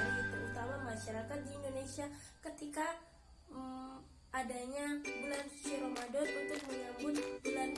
sekali terutama masyarakat di Indonesia ketika um, adanya bulan suci Ramadan untuk menyambut bulan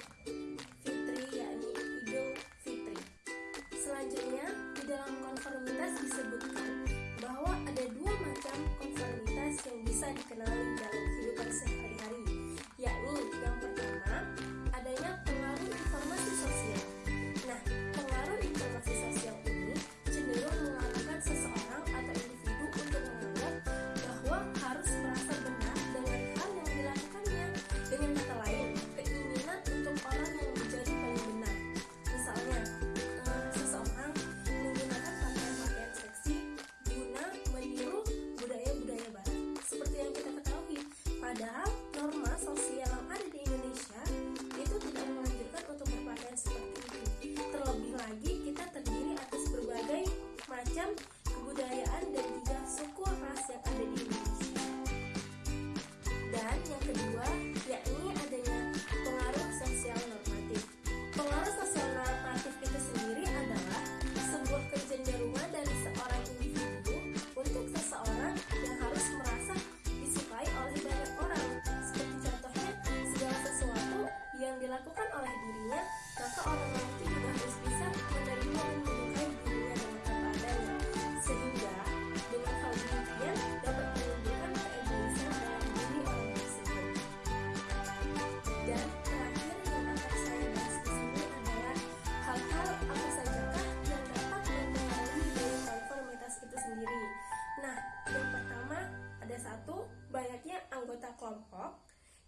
Yeah, that's all orang lain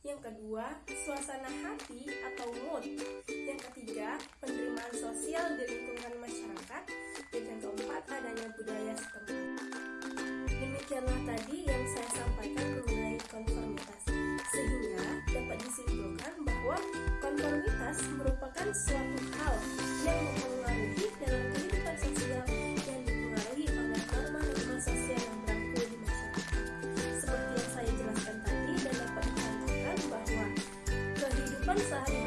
Yang kedua, suasana hati atau mood. Yang ketiga, penerimaan sosial di lingkungan masyarakat. Dan yang keempat, adanya budaya setempat. Demikianlah tadi yang saya sampaikan mengenai konformitas. Sehingga dapat disimpulkan bahwa konformitas merupakan suatu hal yang mempengaruhi friends.